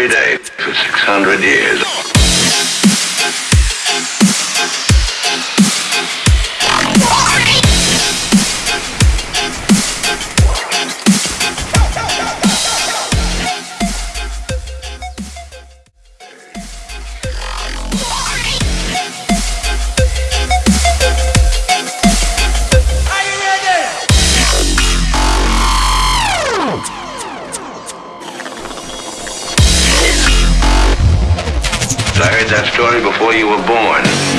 every day for 600 years. I heard that story before you were born.